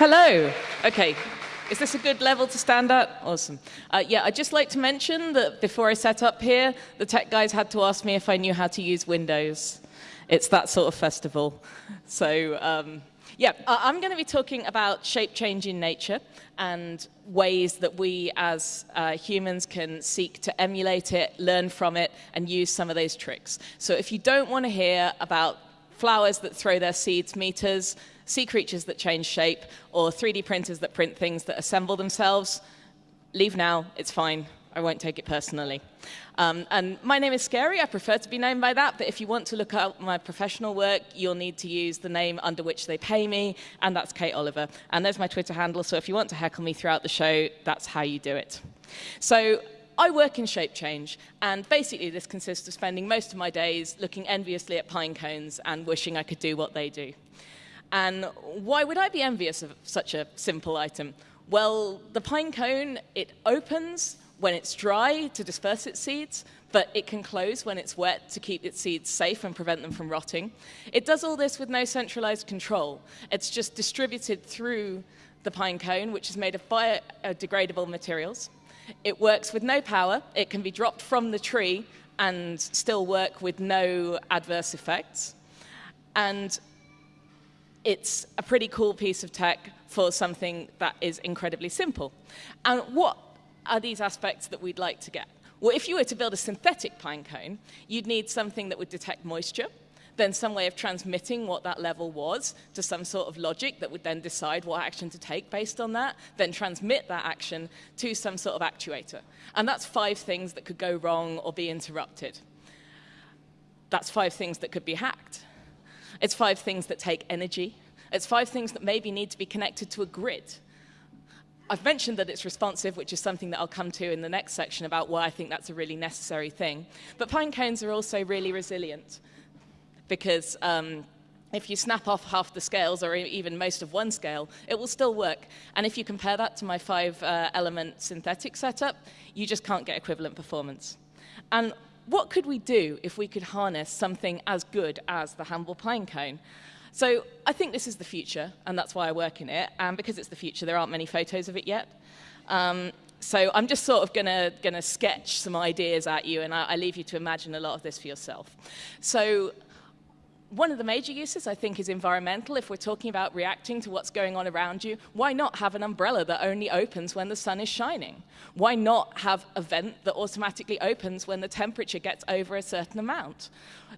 Hello. Okay. Is this a good level to stand at? Awesome. Uh, yeah, I'd just like to mention that before I set up here, the tech guys had to ask me if I knew how to use Windows. It's that sort of festival. So, um, yeah, I'm going to be talking about shape change in nature and ways that we as uh, humans can seek to emulate it, learn from it, and use some of those tricks. So if you don't want to hear about flowers that throw their seeds meters, sea creatures that change shape, or 3D printers that print things that assemble themselves, leave now, it's fine. I won't take it personally. Um, and my name is Scary. I prefer to be known by that. But if you want to look up my professional work, you'll need to use the name under which they pay me, and that's Kate Oliver. And there's my Twitter handle. So if you want to heckle me throughout the show, that's how you do it. So I work in shape change, and basically this consists of spending most of my days looking enviously at pine cones and wishing I could do what they do. And why would I be envious of such a simple item? Well, the pine cone, it opens when it's dry to disperse its seeds, but it can close when it's wet to keep its seeds safe and prevent them from rotting. It does all this with no centralized control. It's just distributed through the pine cone, which is made of biodegradable materials. It works with no power. It can be dropped from the tree and still work with no adverse effects. And it's a pretty cool piece of tech for something that is incredibly simple. And what are these aspects that we'd like to get? Well, if you were to build a synthetic pine cone, you'd need something that would detect moisture, then some way of transmitting what that level was to some sort of logic that would then decide what action to take based on that, then transmit that action to some sort of actuator. And that's five things that could go wrong or be interrupted. That's five things that could be hacked. It's five things that take energy. It's five things that maybe need to be connected to a grid. I've mentioned that it's responsive, which is something that I'll come to in the next section about why I think that's a really necessary thing. But pine cones are also really resilient because um, if you snap off half the scales or even most of one scale, it will still work. And if you compare that to my five uh, element synthetic setup, you just can't get equivalent performance. And what could we do if we could harness something as good as the Hamble pine cone? So I think this is the future, and that's why I work in it. And because it's the future, there aren't many photos of it yet. Um, so I'm just sort of gonna, gonna sketch some ideas at you, and I, I leave you to imagine a lot of this for yourself. So one of the major uses, I think, is environmental. If we're talking about reacting to what's going on around you, why not have an umbrella that only opens when the sun is shining? Why not have a vent that automatically opens when the temperature gets over a certain amount?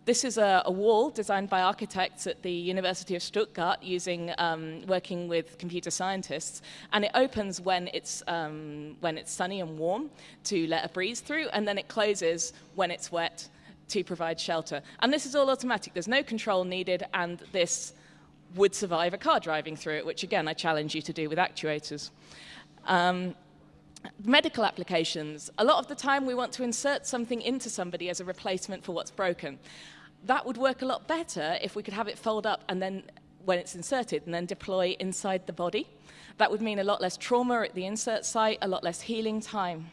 This is a, a wall designed by architects at the University of Stuttgart using, um, working with computer scientists, and it opens when it's, um, when it's sunny and warm to let a breeze through, and then it closes when it's wet to provide shelter. And this is all automatic. There's no control needed, and this would survive a car driving through it, which again, I challenge you to do with actuators. Um, medical applications. A lot of the time we want to insert something into somebody as a replacement for what's broken. That would work a lot better if we could have it fold up and then when it's inserted and then deploy inside the body. That would mean a lot less trauma at the insert site, a lot less healing time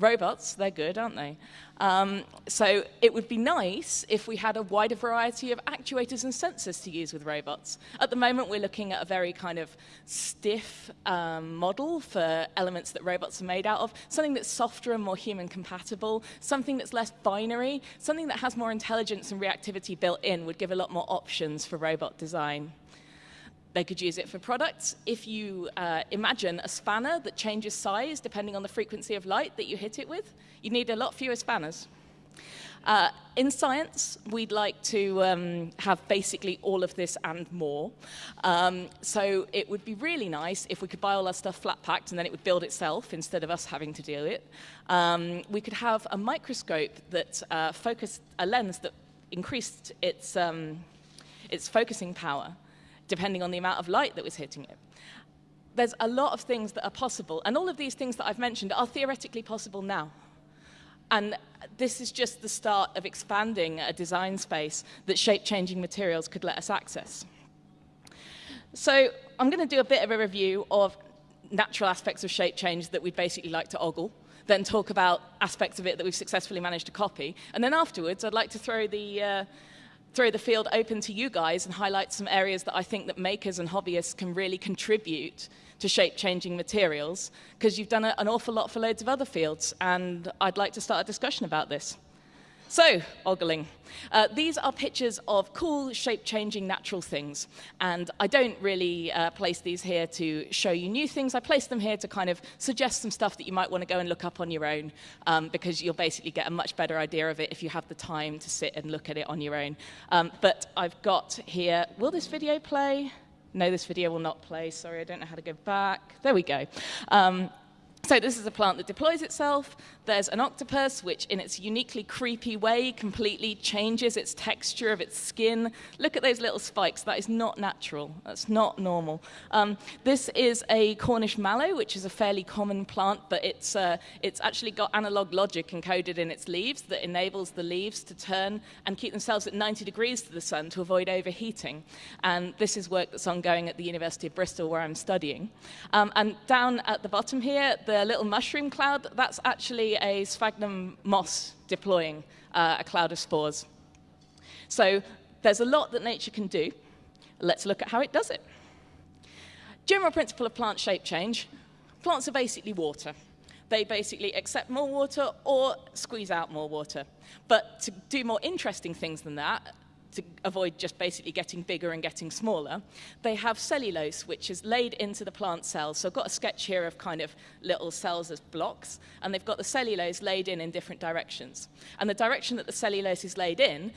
robots, they're good, aren't they? Um, so it would be nice if we had a wider variety of actuators and sensors to use with robots. At the moment, we're looking at a very kind of stiff um, model for elements that robots are made out of, something that's softer and more human compatible, something that's less binary, something that has more intelligence and reactivity built in would give a lot more options for robot design. They could use it for products. If you uh, imagine a spanner that changes size depending on the frequency of light that you hit it with, you need a lot fewer spanners. Uh, in science, we'd like to um, have basically all of this and more. Um, so it would be really nice if we could buy all our stuff flat packed and then it would build itself instead of us having to do it. Um, we could have a microscope that uh, focused, a lens that increased its, um, its focusing power depending on the amount of light that was hitting it. There's a lot of things that are possible, and all of these things that I've mentioned are theoretically possible now. And this is just the start of expanding a design space that shape-changing materials could let us access. So I'm going to do a bit of a review of natural aspects of shape change that we'd basically like to ogle, then talk about aspects of it that we've successfully managed to copy, and then afterwards I'd like to throw the, uh, throw the field open to you guys and highlight some areas that I think that makers and hobbyists can really contribute to shape-changing materials, because you've done a, an awful lot for loads of other fields, and I'd like to start a discussion about this. So, ogling. Uh, these are pictures of cool, shape-changing natural things. And I don't really uh, place these here to show you new things. I place them here to kind of suggest some stuff that you might want to go and look up on your own, um, because you'll basically get a much better idea of it if you have the time to sit and look at it on your own. Um, but I've got here, will this video play? No, this video will not play. Sorry, I don't know how to go back. There we go. Um, so this is a plant that deploys itself. There's an octopus, which in its uniquely creepy way completely changes its texture of its skin. Look at those little spikes. That is not natural. That's not normal. Um, this is a Cornish mallow, which is a fairly common plant, but it's, uh, it's actually got analog logic encoded in its leaves that enables the leaves to turn and keep themselves at 90 degrees to the sun to avoid overheating. And this is work that's ongoing at the University of Bristol, where I'm studying. Um, and down at the bottom here, the little mushroom cloud, that's actually a sphagnum moss deploying uh, a cloud of spores. So there's a lot that nature can do. Let's look at how it does it. General principle of plant shape change. Plants are basically water. They basically accept more water or squeeze out more water. But to do more interesting things than that, to avoid just basically getting bigger and getting smaller, they have cellulose, which is laid into the plant cells. So I've got a sketch here of kind of little cells as blocks, and they've got the cellulose laid in in different directions. And the direction that the cellulose is laid in,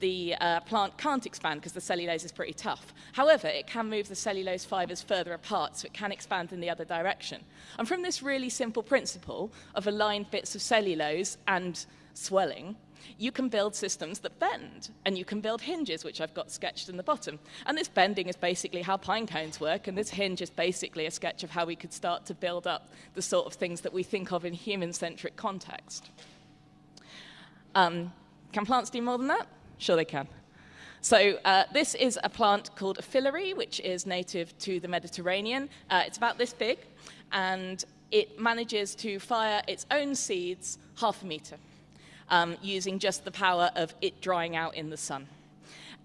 the uh, plant can't expand because the cellulose is pretty tough. However, it can move the cellulose fibers further apart, so it can expand in the other direction. And from this really simple principle of aligned bits of cellulose and swelling, you can build systems that bend, and you can build hinges, which I've got sketched in the bottom. And this bending is basically how pine cones work, and this hinge is basically a sketch of how we could start to build up the sort of things that we think of in human-centric context. Um, can plants do more than that? Sure they can. So uh, this is a plant called a filaree, which is native to the Mediterranean. Uh, it's about this big, and it manages to fire its own seeds half a meter um, using just the power of it drying out in the sun.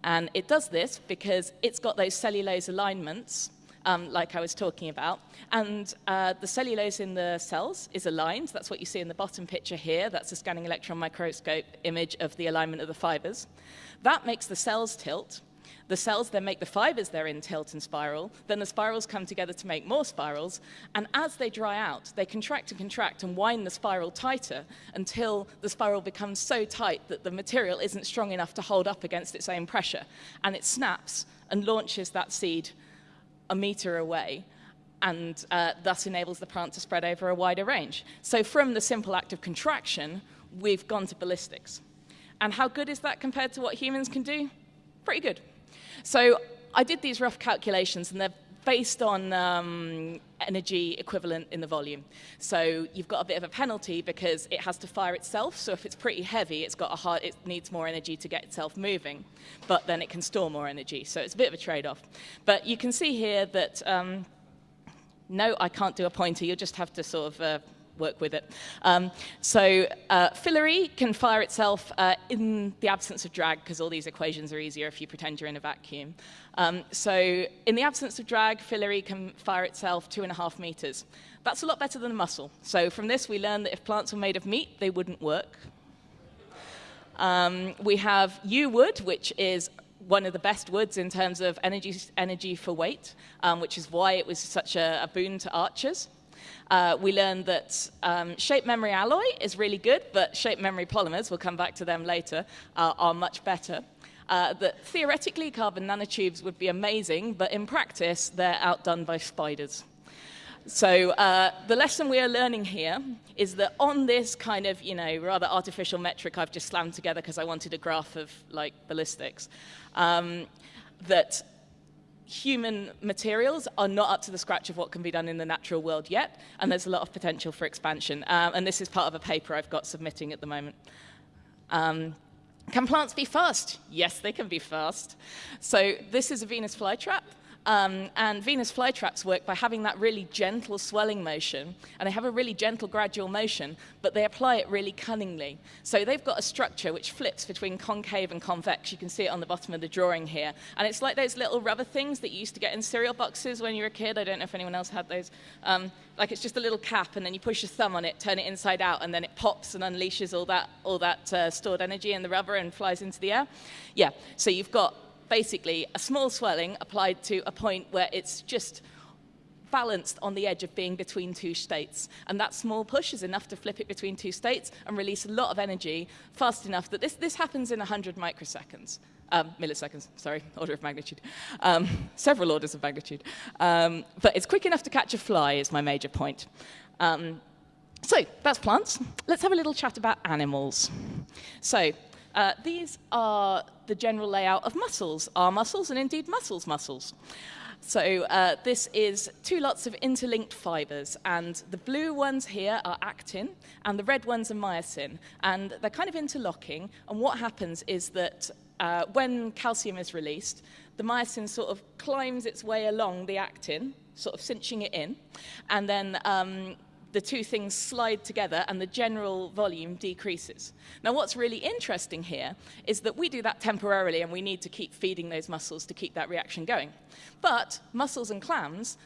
And it does this because it's got those cellulose alignments, um, like I was talking about. And uh, the cellulose in the cells is aligned. That's what you see in the bottom picture here. That's a scanning electron microscope image of the alignment of the fibers. That makes the cells tilt. The cells then make the fibers they're in tilt and spiral. Then the spirals come together to make more spirals. And as they dry out, they contract and contract and wind the spiral tighter until the spiral becomes so tight that the material isn't strong enough to hold up against its own pressure. And it snaps and launches that seed a meter away and uh, thus enables the plant to spread over a wider range. So from the simple act of contraction, we've gone to ballistics. And how good is that compared to what humans can do? Pretty good. So I did these rough calculations, and they're based on um, energy equivalent in the volume. So you've got a bit of a penalty because it has to fire itself. So if it's pretty heavy, it's got a hard, it needs more energy to get itself moving, but then it can store more energy. So it's a bit of a trade-off. But you can see here that um, no, I can't do a pointer. You'll just have to sort of uh, work with it. Um, so uh, can fire itself uh, in the absence of drag, because all these equations are easier if you pretend you're in a vacuum. Um, so in the absence of drag, filaree can fire itself two and a half meters. That's a lot better than a muscle. So from this, we learn that if plants were made of meat, they wouldn't work. Um, we have yew wood, which is one of the best woods in terms of energy, energy for weight, um, which is why it was such a, a boon to archers. Uh, we learned that um, shape memory alloy is really good, but shape memory polymers, we'll come back to them later, uh, are much better. Uh, that theoretically carbon nanotubes would be amazing, but in practice they're outdone by spiders. So uh, the lesson we are learning here is that on this kind of, you know, rather artificial metric I've just slammed together because I wanted a graph of like ballistics, um, that human materials are not up to the scratch of what can be done in the natural world yet, and there's a lot of potential for expansion. Um, and this is part of a paper I've got submitting at the moment. Um, can plants be fast? Yes, they can be fast. So this is a Venus flytrap. Um, and Venus flytraps work by having that really gentle swelling motion, and they have a really gentle gradual motion, but they apply it really cunningly. So they've got a structure which flips between concave and convex. You can see it on the bottom of the drawing here. And it's like those little rubber things that you used to get in cereal boxes when you were a kid. I don't know if anyone else had those. Um, like it's just a little cap, and then you push your thumb on it, turn it inside out, and then it pops and unleashes all that, all that uh, stored energy in the rubber and flies into the air. Yeah, so you've got basically a small swelling applied to a point where it's just balanced on the edge of being between two states. And that small push is enough to flip it between two states and release a lot of energy fast enough that this, this happens in 100 microseconds. Um, milliseconds, sorry, order of magnitude. Um, several orders of magnitude. Um, but it's quick enough to catch a fly is my major point. Um, so that's plants. Let's have a little chat about animals. So uh, these are the general layout of muscles, our muscles, and indeed mussels' muscles. So uh, this is two lots of interlinked fibers, and the blue ones here are actin, and the red ones are myosin, and they're kind of interlocking, and what happens is that uh, when calcium is released, the myosin sort of climbs its way along the actin, sort of cinching it in, and then um, the two things slide together and the general volume decreases. Now, what's really interesting here is that we do that temporarily and we need to keep feeding those muscles to keep that reaction going. But mussels and clams,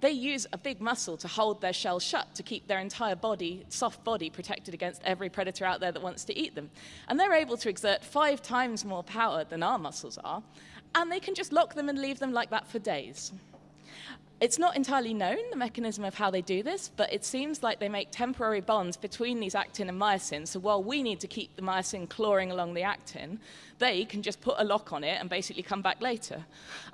they use a big muscle to hold their shell shut to keep their entire body, soft body, protected against every predator out there that wants to eat them. And they're able to exert five times more power than our muscles are, and they can just lock them and leave them like that for days. It's not entirely known, the mechanism of how they do this, but it seems like they make temporary bonds between these actin and myosin. So while we need to keep the myosin clawing along the actin, they can just put a lock on it and basically come back later.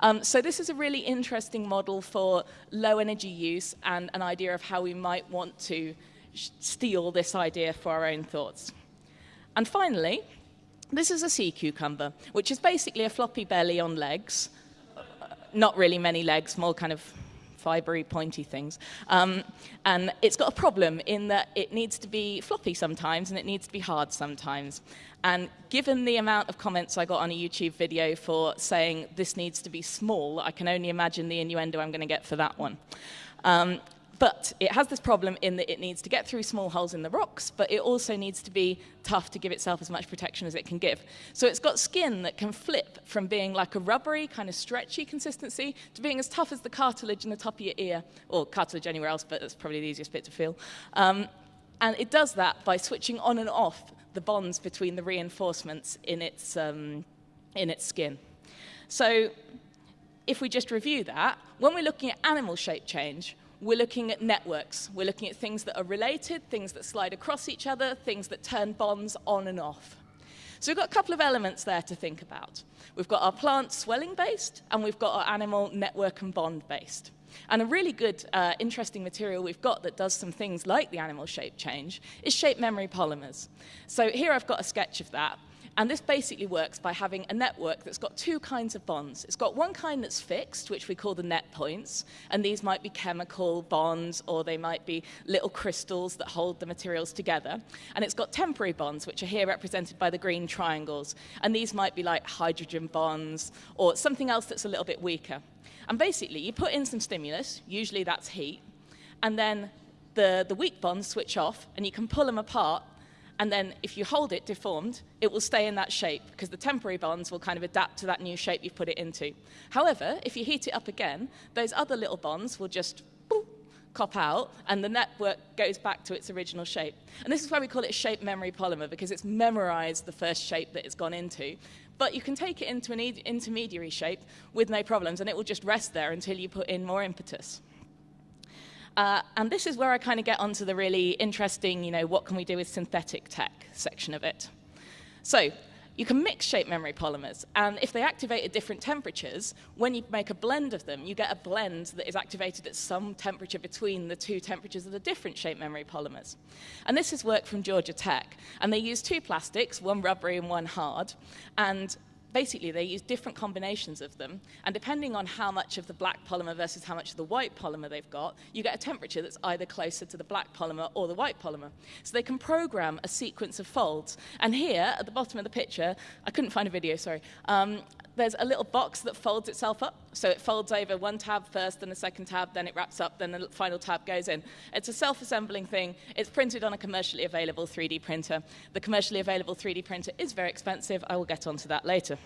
Um, so this is a really interesting model for low energy use and an idea of how we might want to steal this idea for our own thoughts. And finally, this is a sea cucumber, which is basically a floppy belly on legs. Not really many legs, more kind of fibery, pointy things. Um, and it's got a problem in that it needs to be floppy sometimes and it needs to be hard sometimes. And given the amount of comments I got on a YouTube video for saying this needs to be small, I can only imagine the innuendo I'm going to get for that one. Um, but it has this problem in that it needs to get through small holes in the rocks, but it also needs to be tough to give itself as much protection as it can give. So it's got skin that can flip from being like a rubbery, kind of stretchy consistency to being as tough as the cartilage in the top of your ear, or cartilage anywhere else, but that's probably the easiest bit to feel. Um, and it does that by switching on and off the bonds between the reinforcements in its, um, in its skin. So if we just review that, when we're looking at animal shape change, we're looking at networks. We're looking at things that are related, things that slide across each other, things that turn bonds on and off. So we've got a couple of elements there to think about. We've got our plant swelling based, and we've got our animal network and bond based. And a really good, uh, interesting material we've got that does some things like the animal shape change is shape memory polymers. So here I've got a sketch of that. And this basically works by having a network that's got two kinds of bonds. It's got one kind that's fixed, which we call the net points, and these might be chemical bonds or they might be little crystals that hold the materials together. And it's got temporary bonds, which are here represented by the green triangles. And these might be like hydrogen bonds or something else that's a little bit weaker. And basically, you put in some stimulus, usually that's heat, and then the, the weak bonds switch off, and you can pull them apart and then if you hold it deformed, it will stay in that shape because the temporary bonds will kind of adapt to that new shape you've put it into. However, if you heat it up again, those other little bonds will just boop, cop out and the network goes back to its original shape. And this is why we call it shape memory polymer because it's memorized the first shape that it's gone into. But you can take it into an intermediary shape with no problems and it will just rest there until you put in more impetus. Uh, and this is where I kind of get onto the really interesting, you know, what can we do with synthetic tech section of it. So you can mix shape memory polymers, and if they activate at different temperatures, when you make a blend of them, you get a blend that is activated at some temperature between the two temperatures of the different shape memory polymers. And this is work from Georgia Tech, and they use two plastics, one rubbery and one hard, and basically they use different combinations of them, and depending on how much of the black polymer versus how much of the white polymer they've got, you get a temperature that's either closer to the black polymer or the white polymer. So they can program a sequence of folds. And here, at the bottom of the picture, I couldn't find a video, sorry, um, there's a little box that folds itself up. So it folds over one tab first, then the second tab, then it wraps up, then the final tab goes in. It's a self-assembling thing. It's printed on a commercially available 3D printer. The commercially available 3D printer is very expensive. I will get onto that later.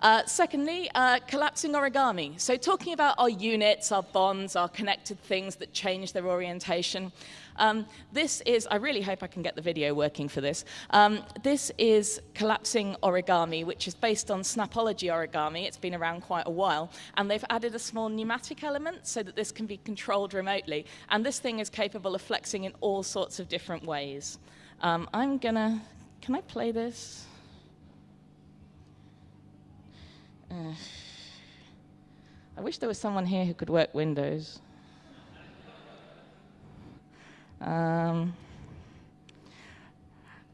Uh, secondly, uh, collapsing origami. So talking about our units, our bonds, our connected things that change their orientation. Um, this is, I really hope I can get the video working for this. Um, this is collapsing origami, which is based on Snapology origami. It's been around quite a while. And they've added a small pneumatic element so that this can be controlled remotely. And this thing is capable of flexing in all sorts of different ways. Um, I'm gonna, can I play this? I wish there was someone here who could work Windows. Um,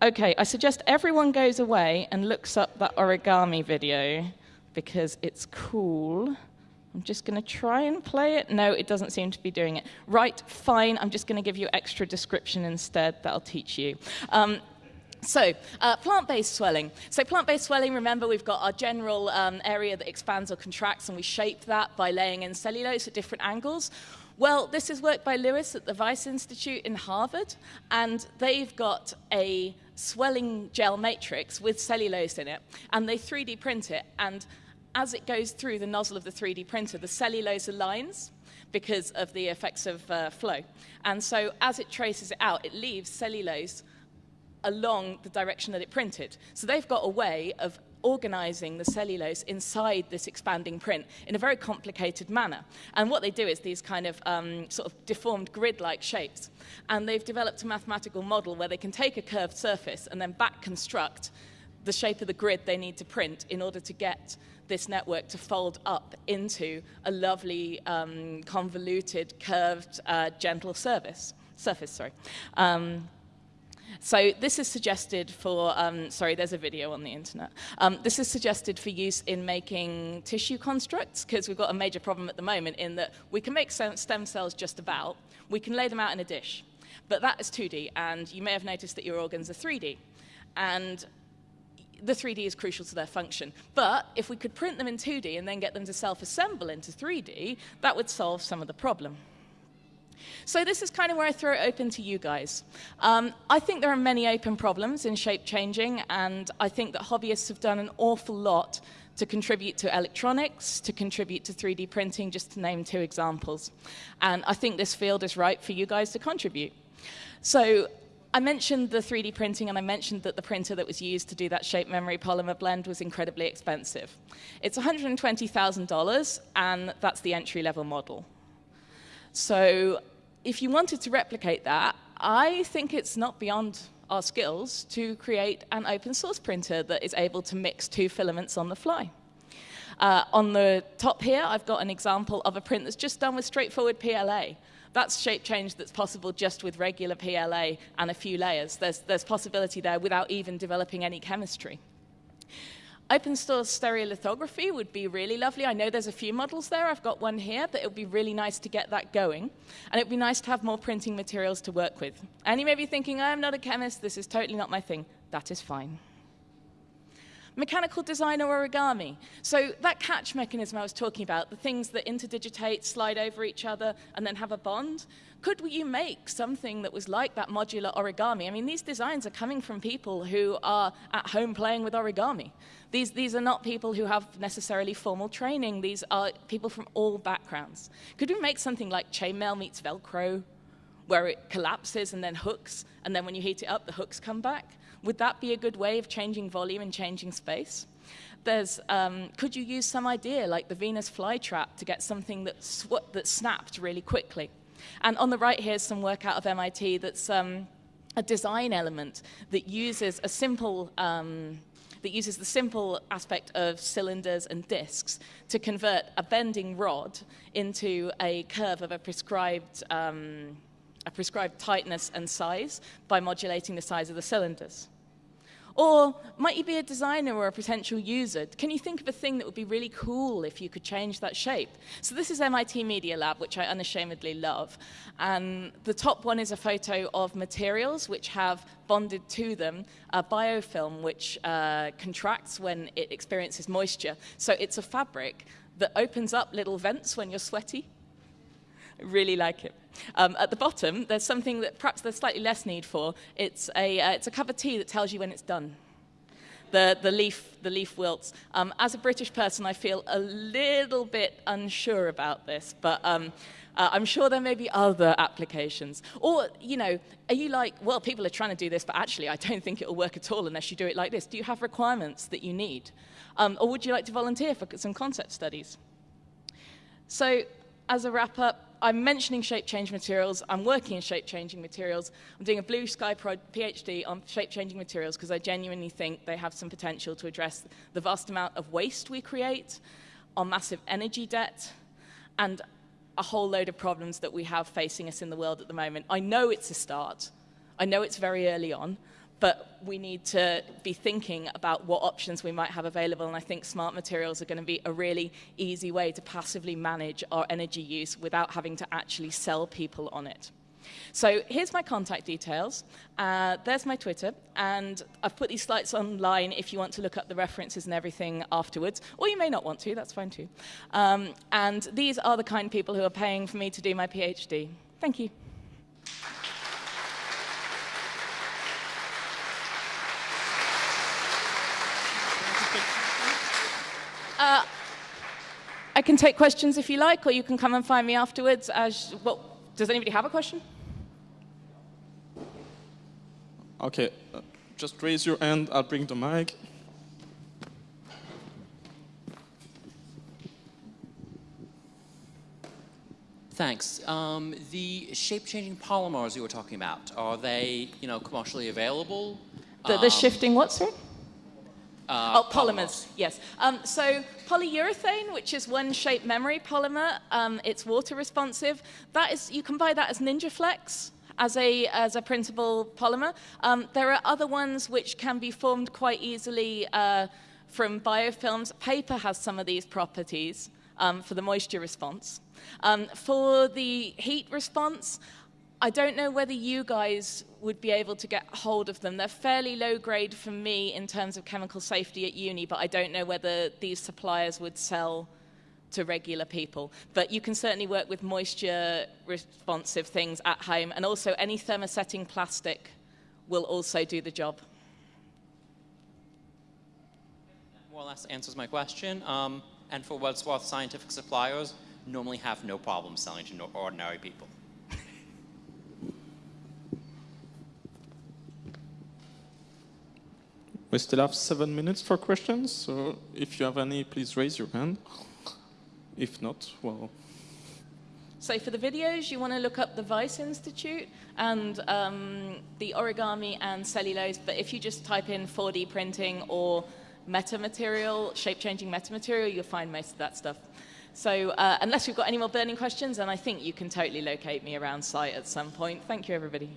okay, I suggest everyone goes away and looks up that origami video because it's cool. I'm just going to try and play it. No, it doesn't seem to be doing it. Right, fine. I'm just going to give you extra description instead. That'll teach you. Um, so, uh, plant-based swelling. So plant-based swelling, remember we've got our general um, area that expands or contracts and we shape that by laying in cellulose at different angles. Well, this is work by Lewis at the Wyss Institute in Harvard, and they've got a swelling gel matrix with cellulose in it, and they 3D print it, and as it goes through the nozzle of the 3D printer, the cellulose aligns because of the effects of uh, flow. And so as it traces it out, it leaves cellulose along the direction that it printed. So they've got a way of organizing the cellulose inside this expanding print in a very complicated manner. And what they do is these kind of um, sort of deformed grid-like shapes. And they've developed a mathematical model where they can take a curved surface and then back construct the shape of the grid they need to print in order to get this network to fold up into a lovely, um, convoluted, curved, uh, gentle surface. Surface, sorry. Um, so this is suggested for, um, sorry, there's a video on the internet. Um, this is suggested for use in making tissue constructs because we've got a major problem at the moment in that we can make stem cells just about, we can lay them out in a dish, but that is 2D and you may have noticed that your organs are 3D. And the 3D is crucial to their function. But if we could print them in 2D and then get them to self-assemble into 3D, that would solve some of the problem. So this is kind of where I throw it open to you guys. Um, I think there are many open problems in shape changing, and I think that hobbyists have done an awful lot to contribute to electronics, to contribute to 3D printing, just to name two examples. And I think this field is right for you guys to contribute. So I mentioned the 3D printing and I mentioned that the printer that was used to do that shape memory polymer blend was incredibly expensive. It's $120,000 and that's the entry level model. So if you wanted to replicate that, I think it's not beyond our skills to create an open source printer that is able to mix two filaments on the fly. Uh, on the top here, I've got an example of a print that's just done with straightforward PLA. That's shape change that's possible just with regular PLA and a few layers. There's, there's possibility there without even developing any chemistry. Open source stereolithography would be really lovely. I know there's a few models there. I've got one here, but it would be really nice to get that going. And it would be nice to have more printing materials to work with. And you may be thinking, I'm not a chemist. This is totally not my thing. That is fine mechanical design or origami. So that catch mechanism I was talking about, the things that interdigitate, slide over each other, and then have a bond, could you make something that was like that modular origami? I mean, these designs are coming from people who are at home playing with origami. These, these are not people who have necessarily formal training. These are people from all backgrounds. Could we make something like chainmail meets Velcro, where it collapses and then hooks, and then when you heat it up, the hooks come back? Would that be a good way of changing volume and changing space? There's, um, could you use some idea like the Venus flytrap to get something that, sw that snapped really quickly? And on the right here is some work out of MIT that's um, a design element that uses a simple um, that uses the simple aspect of cylinders and discs to convert a bending rod into a curve of a prescribed um, a prescribed tightness and size by modulating the size of the cylinders. Or might you be a designer or a potential user? Can you think of a thing that would be really cool if you could change that shape? So this is MIT Media Lab, which I unashamedly love. And the top one is a photo of materials which have bonded to them a biofilm which uh, contracts when it experiences moisture. So it's a fabric that opens up little vents when you're sweaty. I really like it. Um, at the bottom, there's something that perhaps there's slightly less need for. It's a, uh, it's a cup of tea that tells you when it's done. The, the, leaf, the leaf wilts. Um, as a British person, I feel a little bit unsure about this, but um, uh, I'm sure there may be other applications. Or, you know, are you like, well, people are trying to do this, but actually I don't think it'll work at all unless you do it like this. Do you have requirements that you need? Um, or would you like to volunteer for some concept studies? So, as a wrap up, I'm mentioning shape-change materials. I'm working in shape-changing materials. I'm doing a blue sky PhD on shape-changing materials because I genuinely think they have some potential to address the vast amount of waste we create, our massive energy debt, and a whole load of problems that we have facing us in the world at the moment. I know it's a start. I know it's very early on, but we need to be thinking about what options we might have available. And I think smart materials are going to be a really easy way to passively manage our energy use without having to actually sell people on it. So here's my contact details. Uh, there's my Twitter. And I've put these slides online if you want to look up the references and everything afterwards. Or you may not want to, that's fine too. Um, and these are the kind of people who are paying for me to do my PhD. Thank you. I can take questions if you like, or you can come and find me afterwards. As well, does anybody have a question? Okay, uh, just raise your hand. I'll bring the mic. Thanks. Um, the shape-changing polymers you were talking about, are they, you know, commercially available? The, the um, shifting what, sir? Uh, oh, polymers, polymers. yes. Um, so polyurethane, which is one shape memory polymer, um, it's water responsive. That is, you can buy that as NinjaFlex as a, as a printable polymer. Um, there are other ones which can be formed quite easily uh, from biofilms. Paper has some of these properties um, for the moisture response. Um, for the heat response, I don't know whether you guys would be able to get hold of them. They're fairly low grade for me in terms of chemical safety at uni, but I don't know whether these suppliers would sell to regular people. But you can certainly work with moisture responsive things at home, and also any thermosetting plastic will also do the job. More or less answers my question. Um, and for Wadsworth scientific suppliers, normally have no problem selling to ordinary people. We still have seven minutes for questions, so if you have any, please raise your hand. If not, well... So for the videos, you want to look up the Wyss Institute and um, the origami and cellulose, but if you just type in 4D printing or metamaterial, shape-changing metamaterial, you'll find most of that stuff. So uh, unless you've got any more burning questions, then I think you can totally locate me around site at some point. Thank you, everybody.